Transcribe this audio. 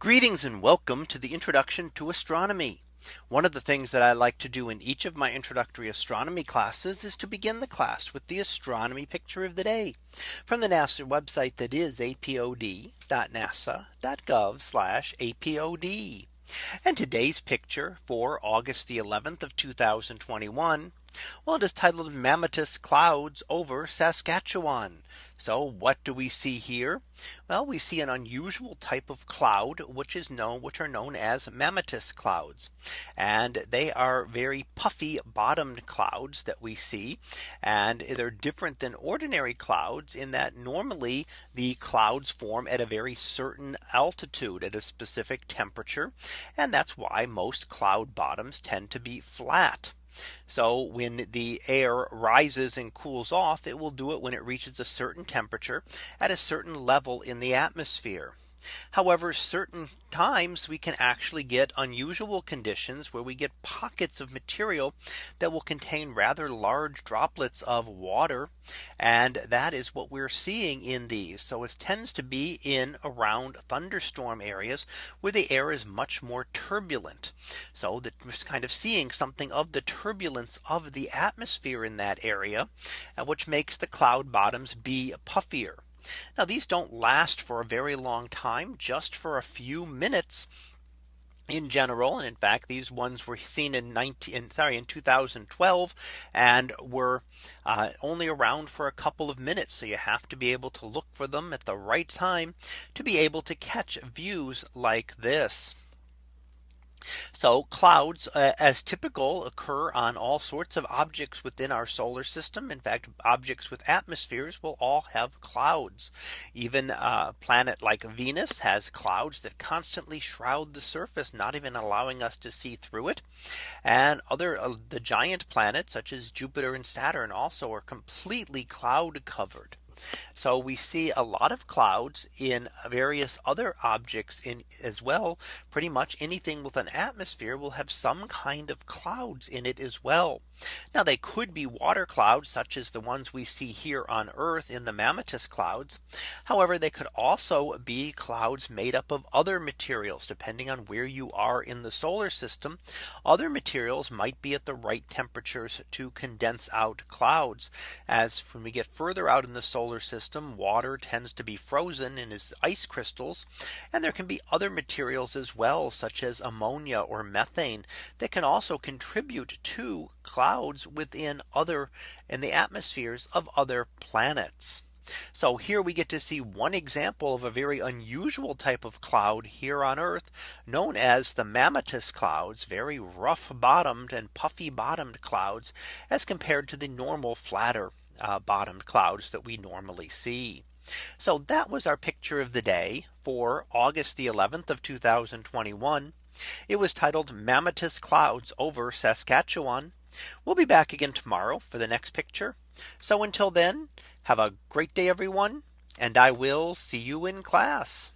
Greetings and welcome to the introduction to astronomy. One of the things that I like to do in each of my introductory astronomy classes is to begin the class with the astronomy picture of the day from the NASA website that is apod.nasa.gov apod. And today's picture for August the 11th of 2021. Well, it is titled Mammatus clouds over Saskatchewan. So what do we see here? Well, we see an unusual type of cloud, which is known which are known as mammatus clouds. And they are very puffy bottomed clouds that we see. And they're different than ordinary clouds in that normally the clouds form at a very certain altitude at a specific temperature. And that's why most cloud bottoms tend to be flat. So when the air rises and cools off, it will do it when it reaches a certain temperature at a certain level in the atmosphere. However, certain times we can actually get unusual conditions where we get pockets of material that will contain rather large droplets of water. And that is what we're seeing in these. So it tends to be in around thunderstorm areas where the air is much more turbulent. So that we're kind of seeing something of the turbulence of the atmosphere in that area, uh, which makes the cloud bottoms be puffier. Now these don't last for a very long time just for a few minutes in general. And in fact these ones were seen in 19 sorry in 2012 and were uh, only around for a couple of minutes. So you have to be able to look for them at the right time to be able to catch views like this so clouds uh, as typical occur on all sorts of objects within our solar system. In fact, objects with atmospheres will all have clouds. Even a planet like Venus has clouds that constantly shroud the surface, not even allowing us to see through it. And other uh, the giant planets such as Jupiter and Saturn also are completely cloud covered. So we see a lot of clouds in various other objects in as well. Pretty much anything with an atmosphere will have some kind of clouds in it as well. Now they could be water clouds such as the ones we see here on Earth in the mammatus clouds. However, they could also be clouds made up of other materials depending on where you are in the solar system. Other materials might be at the right temperatures to condense out clouds as when we get further out in the solar solar system water tends to be frozen in its ice crystals and there can be other materials as well such as ammonia or methane that can also contribute to clouds within other in the atmospheres of other planets. So here we get to see one example of a very unusual type of cloud here on Earth known as the mammatus clouds very rough bottomed and puffy bottomed clouds as compared to the normal flatter uh, bottomed clouds that we normally see. So that was our picture of the day for August the 11th of 2021. It was titled Mammatus clouds over Saskatchewan. We'll be back again tomorrow for the next picture. So until then, have a great day, everyone. And I will see you in class.